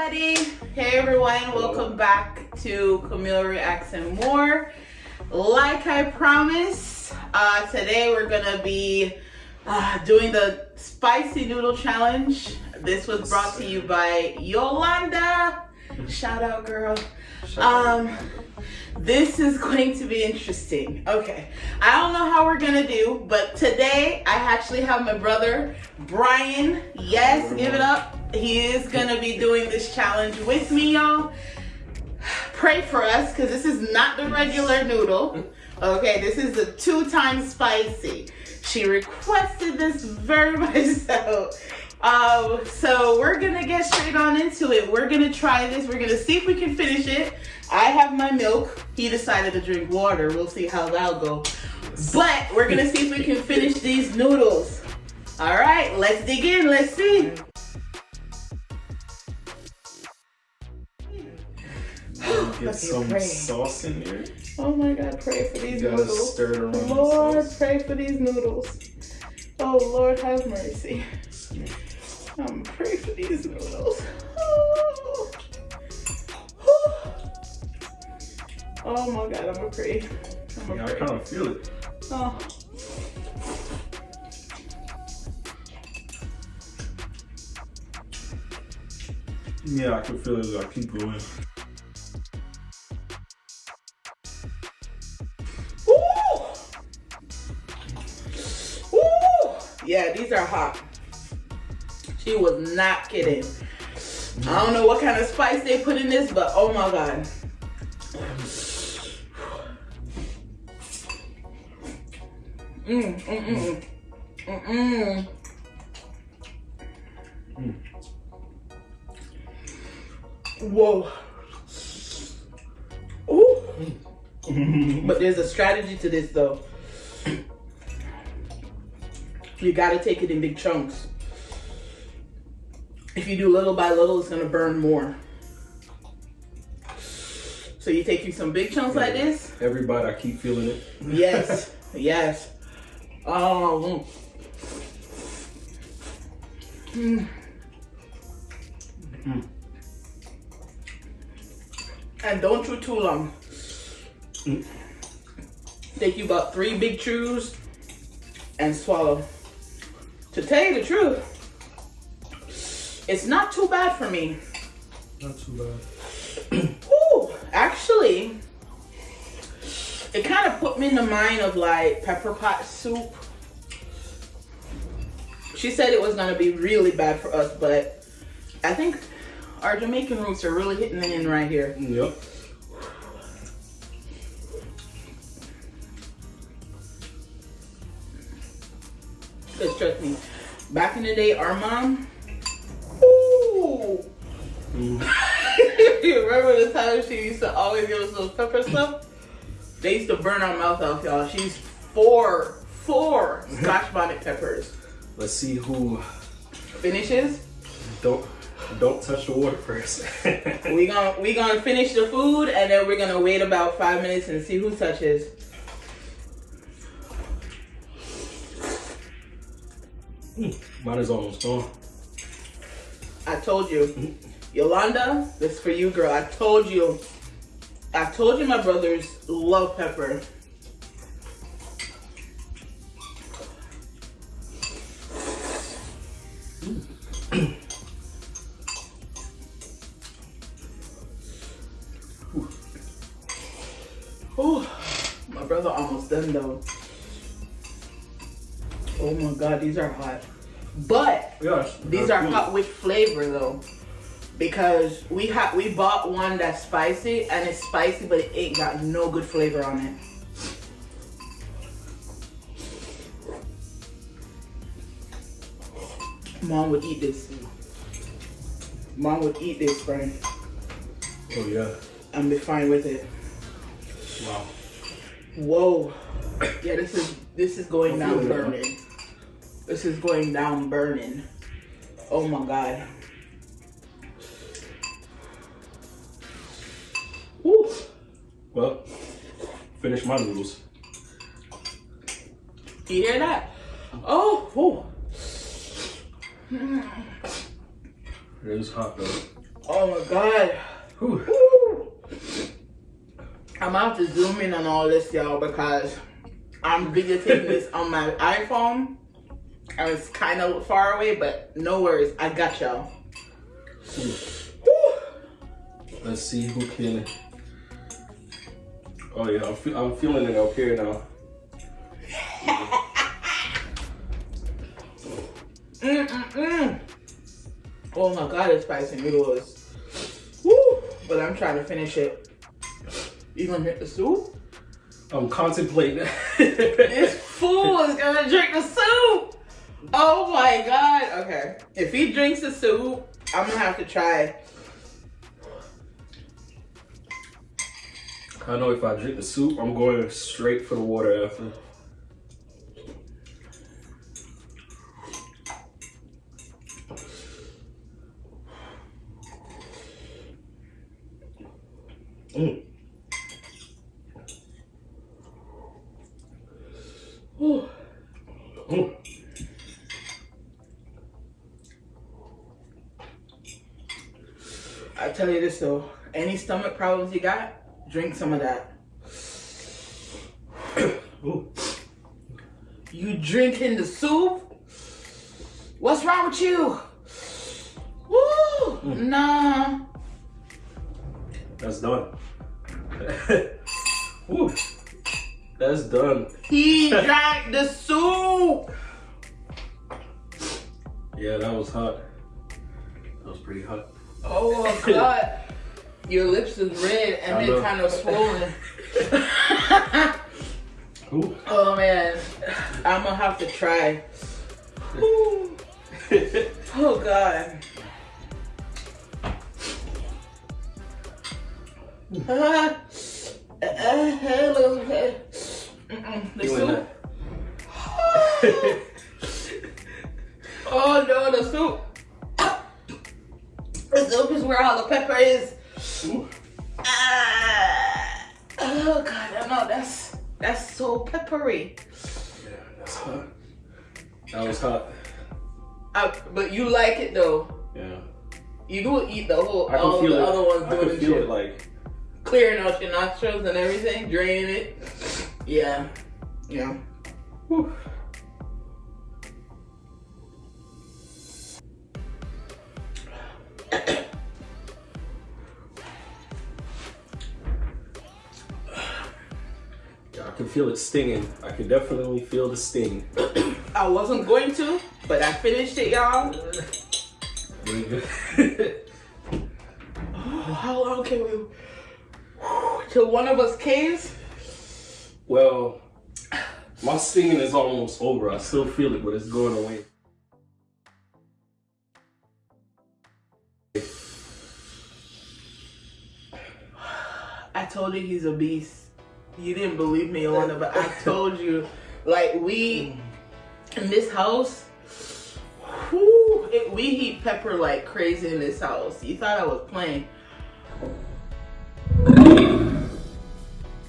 everybody. Hey everyone, welcome back to Camille Reacts and More. Like I promised, uh, today we're gonna be uh, doing the spicy noodle challenge. This was brought to you by Yolanda. Shout out, girl. Um, this is going to be interesting. Okay, I don't know how we're gonna do, but today I actually have my brother Brian. Yes, give it up. He is gonna be doing this challenge with me, y'all. Pray for us, because this is not the regular noodle. Okay, this is the two times spicy. She requested this very much so. Um, so we're gonna get straight on into it. We're gonna try this. We're gonna see if we can finish it. I have my milk. He decided to drink water. We'll see how that'll go. But we're gonna see if we can finish these noodles. All right, let's dig in. Let's see. Get some pray. sauce in there. Oh my God, pray for these You noodles. stir it around. the Lord, pray for these noodles. Oh Lord, have mercy. Um, pray for these noodles. Oh. Oh my God, I'm gonna pray. I'm Yeah, gonna I pray. kind of feel it. Oh. Yeah, I can feel it. I keep going. Yeah, these are hot. She was not kidding. I don't know what kind of spice they put in this, but oh my god. Mm, mm, mm, mm, mm. Mm. Whoa. Ooh. But there's a strategy to this though. You gotta take it in big chunks. If you do little by little, it's gonna burn more. So you take you some big chunks like this. Everybody, I keep feeling it. Yes, yes. Oh. mm. Mm. And don't chew too long. Mm. Take you about three big chews and swallow. To tell you the truth, it's not too bad for me. Not too bad. Ooh, actually, it kind of put me in the mind of like pepper pot soup. She said it was gonna be really bad for us, but I think our Jamaican roots are really hitting in right here. Yep. Cause trust me, back in the day, our mom. Ooh. Mm. you remember the time she used to always give us those pepper stuff? They used to burn our mouth off, y'all. She's four, four Scotch bonnet peppers. Let's see who Finishes. don't don't touch the water first. We gonna we gonna finish the food and then we're gonna wait about five minutes and see who touches. Hmm. Mine is almost gone. I told you, Yolanda, this is for you, girl. I told you. I told you my brothers love pepper. Ooh, my brother almost done though. Oh my god, these are hot. But Gosh. these are hot with flavor though. Because we have we bought one that's spicy and it's spicy but it ain't got no good flavor on it. Mom would eat this. Mom would eat this, friend, Oh yeah. and be fine with it. Wow. Whoa. Yeah, this is this is going down burning. This is going down burning. Oh my god. Woo. Well, finish my noodles. Do you hear that? Oh, whew. It is hot though. Oh my god. Whew. Woo. I'm about to zoom in on all this, y'all, because I'm videotaping this on my iPhone. And was kind of far away, but no worries. I got y'all. Let's see who can. Oh yeah, I'm, fe- I'm feeling it up here now. Mm-mm-mm. Oh my god, it's spicy noodles. Woo! But I'm trying to finish it. You gonna drink the soup? I'm contemplating. This fool is gonna drink the soup! Oh my god. Okay. If he drinks the soup, I'm gonna have to try. I know if I drink the soup, I'm going straight for the water after. Mm. Whew. I tell you this though, any stomach problems you got, drink some of that. You drinking the soup? What's wrong with you? Woo! Hmm. Nah. That's done. Woo. That's done. He drank the soup. Yeah, that was hot. That was pretty hot. Oh god. Your lips is red and they're kind of swollen. Ooh. oh man. I'm gonna have to try. Ooh. Oh god. Uh, uh, hello. Mm-mm, the soup. Peppery. Yeah, that's hot. That was hot. Uh, but you like it though. Yeah. You do eat the whole I can all the it. other ones I doing can the feel shit. it like Clearing out your nostrils and everything, draining it. Yeah. Yeah. whew. I can feel it stinging. I can definitely feel the sting. I wasn't going to, but I finished it, y'all. Oh, how long can we? Till one of us caves? well, my stinging is almost over. I still feel it, but it's going away. I told you he's a beast. You didn't believe me, Alana, but I told you. Like we in this house, whew, it, we heat pepper like crazy in this house. You thought I was playing.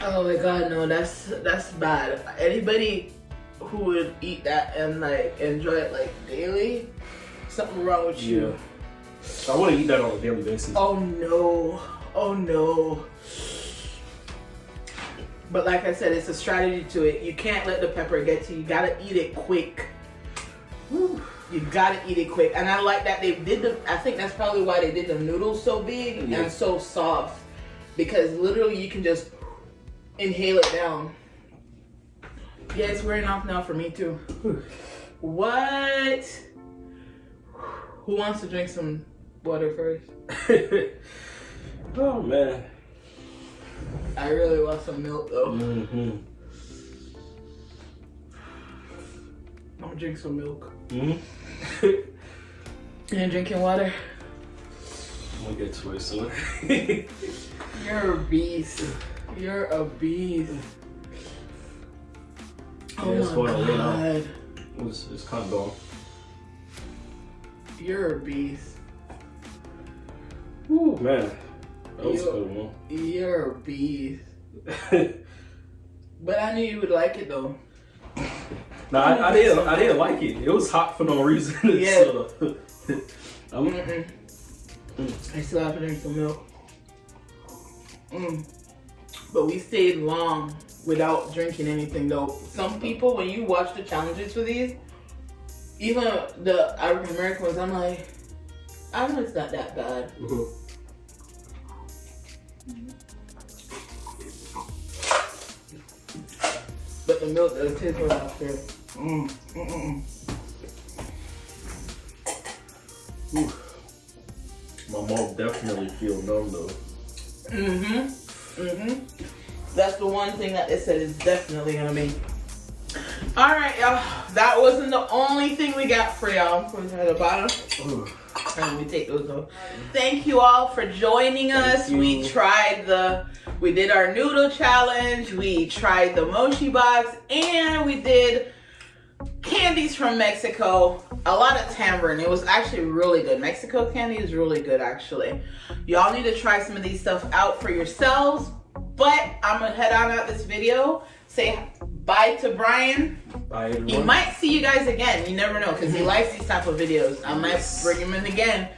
Oh my god, no, that's that's bad. Anybody who would eat that and like enjoy it like daily, something wrong with you. Yeah. I want to eat that on a daily basis. Oh no. Oh no. But like I said, it's a strategy to it. You can't let the pepper get to you. You gotta eat it quick. Whew. You gotta eat it quick. And I like that they did the I think that's probably why they did the noodles so big Yeah. and so soft. Because literally you can just inhale it down. Yeah, it's wearing off now for me too. What? Who wants to drink some water first? oh man. I really want some milk though. Mm-hmm. I'm gonna drink some milk. Mm-hmm. You ain't drinking water? I'm gonna get to soon. You're a beast. You're a beast. Oh Yeah, my going away now. god. it's, it's kind of gone. You're a beast. Ooh, man. That was You- good one. You're a beast. But I knew you would like it though. no, I, I didn't. I didn't like it. It was hot for no reason. Yeah. so, I'm, Mm-mm. I still have to drink some milk. Mm. But we stayed long without drinking anything though. Some people, when you watch the challenges for these, even the African American ones, I'm like, I know it's not that bad. Mhm. But the milk does taste good after. Mm. Mm-mm. Ooh. My mouth definitely feel numb though. Mm-hmm. Mm-hmm. That's the one thing that they said is definitely gonna be. All right, y'all. That wasn't the only thing we got for y'all. Put it at the bottom. Ooh. And we take those off. Thank you all for joining us. you. We tried the, we did our noodle challenge. We tried the mochi box, and we did candies from Mexico. A lot of tamarind. It was actually really good. Mexico candy is really good, actually. Y'all need to try some of these stuff out for yourselves. But I'm gonna head on out this video. Say bye to Brian. Bye He might see you guys again. You never know because he mm-hmm. likes these type of videos. I might bring him in again.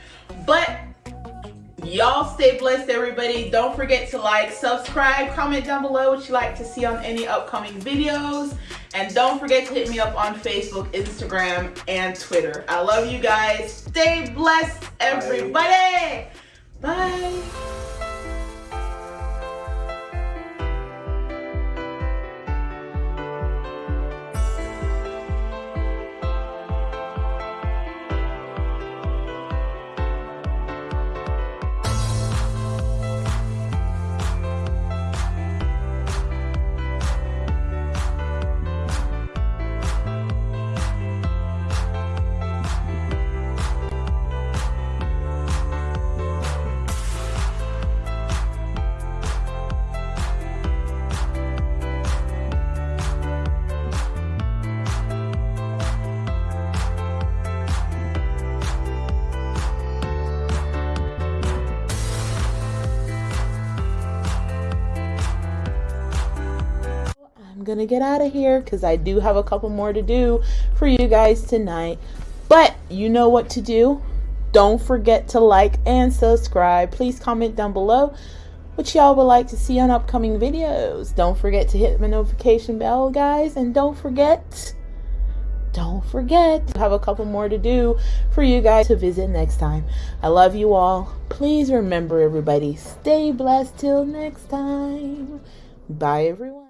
But y'all stay blessed, everybody. Don't forget to like, subscribe, comment down below what you like to see on any upcoming videos. And don't forget to hit me up on Facebook, Instagram, and Twitter. I love you guys. Stay blessed, everybody. Bye. I'm gonna get out of here because I do have a couple more to do for you guys tonight. But you know what to do. Don't forget to like and subscribe. Please comment down below what y'all would like to see on upcoming videos. Don't forget to hit the notification bell, guys. And don't forget, don't forget, have a couple more to do for you guys to visit next time. I love you all. Please remember, everybody, stay blessed till next time. Bye, everyone.